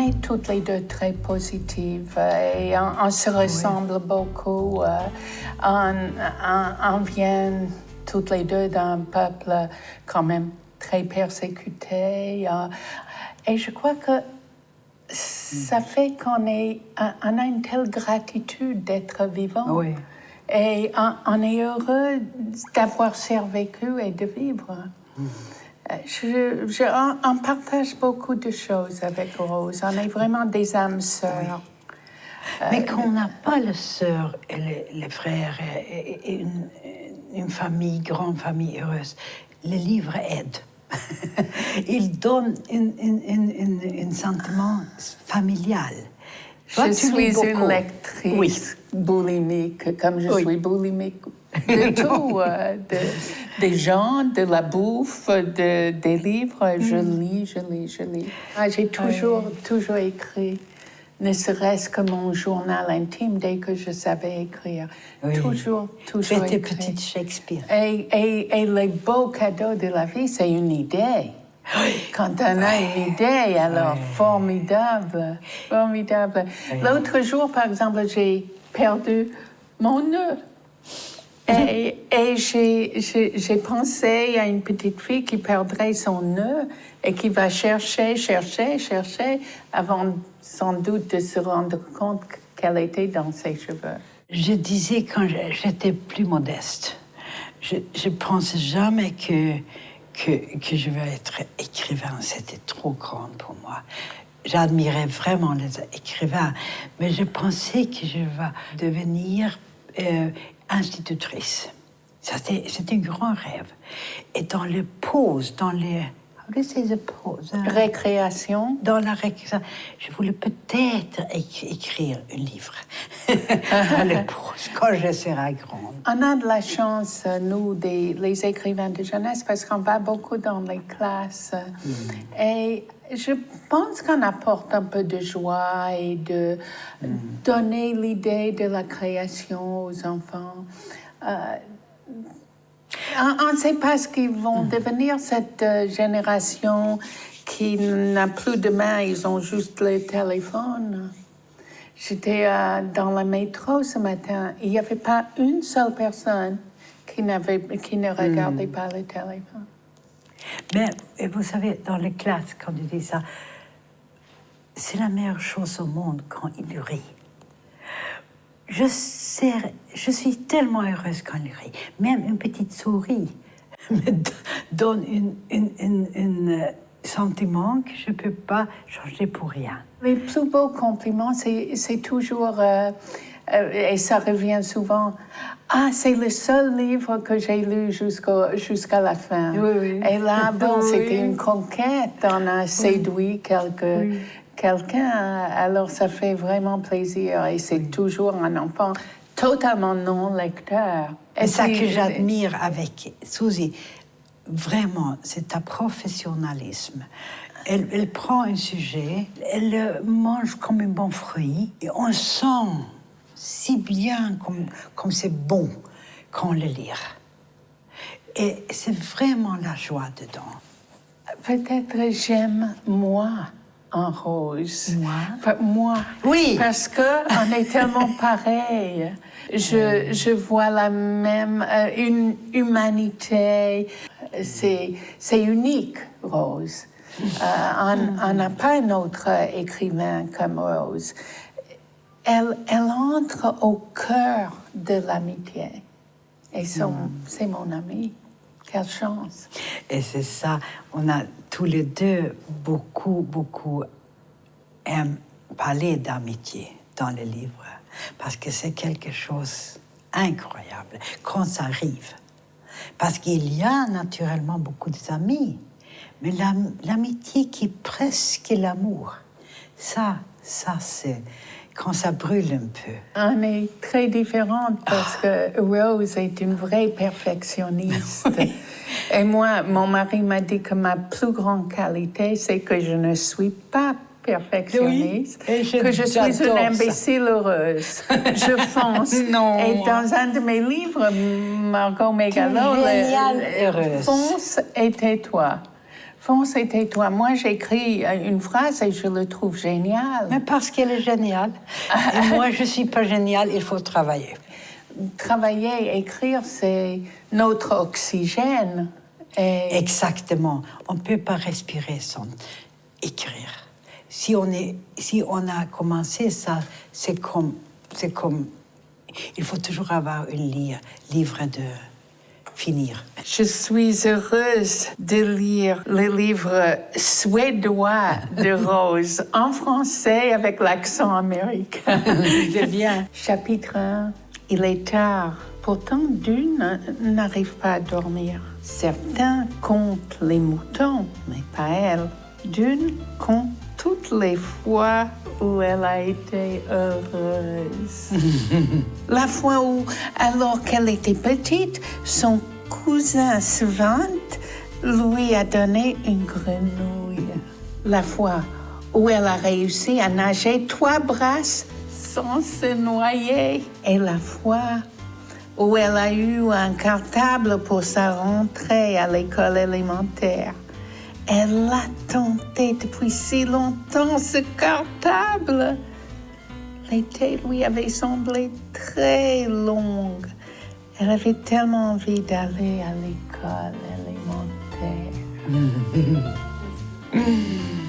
est toutes les deux très positives euh, et on, on se ressemble beaucoup. euh, on, on- on vient toutes les deux d'un peuple quand même très persécuté. euh, et je crois que ça fait qu'on est, on a une telle gratitude d'être vivant. Oui. Et on, on est heureux d'avoir survécu et de vivre. Euh, Je, je- on, on partage beaucoup de choses avec Rose. On est vraiment des âmes sœurs. Mais quand on n'a pas les sœurs et les, les frères et, une, une famille, grande famille heureuse, les livres aident. Ils donnent un sentiment familial. Toi, Je suis une lectrice Oui. boulimique, comme je Oui. suis boulimique de tout, euh, de- des gens, de la bouffe, de, des livres. Je Mm. lis, je lis, je lis. Ah, J'ai toujours, toujours écrit, ne serait-ce que mon journal intime dès que je savais écrire. Oui. Toujours, toujours écrit. petite Shakespeare. Et, et, et les beaux cadeaux de la vie, c'est une idée. Quand on a une idée, alors formidable, formidable. L'autre jour, par exemple, j'ai perdu mon nœud. Et, et j'ai- pensé à une petite fille qui perdrait son nœud et qui va chercher, chercher, chercher avant sans doute de se rendre compte qu'elle était dans ses cheveux. Je disais quand j'étais plus modeste, je ne pensais jamais que, que, que je vais être écrivain. C'était trop grand pour moi. J'admirais vraiment les écrivains, mais je pensais que je vais devenir euh, institutrice. C'était un grand rêve. Et dans les pauses, dans les... The pause? hein? Récréation. dans la récréation, je voulais peut-être éc- écrire un livre quand je serai grande. On a de la chance, nous, des, les écrivains de jeunesse, parce qu'on va beaucoup dans les classes. Et je pense qu'on apporte un peu de joie et de donner l'idée de la création aux enfants. Euh, on ne sait pas ce qu'ils vont devenir, cette euh, génération qui n'a plus de main, ils ont juste le téléphone. J'étais euh, dans le métro ce matin, il n'y avait pas une seule personne qui, ne regardait pas le téléphone. Mais vous savez, dans les classes, quand on dit ça, c'est la meilleure chose au monde quand il rit. Je, suis tellement heureuse quand il rit. Même une petite souris me do- donne un sentiment que je ne peux pas changer pour rien. Les plus beaux compliments, c'est, toujours, euh, euh, et ça revient souvent, ah, c'est le seul livre que j'ai lu jusqu'à la fin. Oui, oui. Et là, bon, Oui. c'était une conquête, on a séduit quelque, quelqu'un, alors ça fait vraiment plaisir. Et c'est toujours un enfant totalement non lecteur. Et ça que j'admire avec Suzy, vraiment, c'est ta professionnalisme. Elle, elle prend un sujet, elle le mange comme un bon fruit, et on sent si bien comme comme c'est bon quand on le lit. Et c'est vraiment la joie dedans. Peut-être j'aime moi en rose. Moi? Enfin, moi. Oui. Parce que on est tellement pareil. Je, je vois la même euh, une humanité. C'est unique, Rose. Euh, on n'a pas un autre écrivain comme Rose. Elle, elle entre au cœur de l'amitié. Et c'est mon amie. Quelle chance. Et c'est ça, on a tous les deux beaucoup, beaucoup aiment parler d'amitié dans les livres, parce que c'est quelque chose incroyable quand ça arrive. Parce qu'il y a naturellement beaucoup d'amis, mais l'am- l'amitié qui est presque l'amour, ça, ça c'est quand ça brûle un peu. On est très différentes parce que Rose est une vraie perfectionniste. Et moi, mon mari m'a dit que ma plus grande qualité, c'est que je ne suis pas perfectionniste, Oui, et je- que je suis une ça. imbécile heureuse. Je fonce. Non. Et dans un de mes livres, Margot Megalo, le- fonce et tais-toi. Fonce et tais-toi. Moi, j'écris euh, une phrase et je le trouve génial. Mais parce qu'elle est géniale. Et moi, je suis pas géniale, il faut travailler. Travailler, écrire, c'est notre oxygène. Et Exactement. On ne peut pas respirer sans écrire. Si on, est, si on a commencé ça, c'est comme, c'est comme... Il faut toujours avoir livre, livre de finir. je suis heureuse de lire le livre suédois de Rose en français avec l'accent américain. C'est bien. Chapitre 1. Il est tard. Pourtant, Dune n'arrive pas à dormir. Certains comptent les moutons, mais pas elle. Dune compte toutes les fois où elle a été heureuse. La fois où, alors qu'elle était petite, son cousin Svante lui a donné une grenouille. La fois où elle a réussi à nager trois brasses sans se noyer. Et la fois où elle a eu un cartable pour sa rentrée à l'école élémentaire. Elle l'a tenté depuis si longtemps, ce cartable. L'été lui avait semblé très long. Elle avait tellement envie d'aller à l'école élémentaire.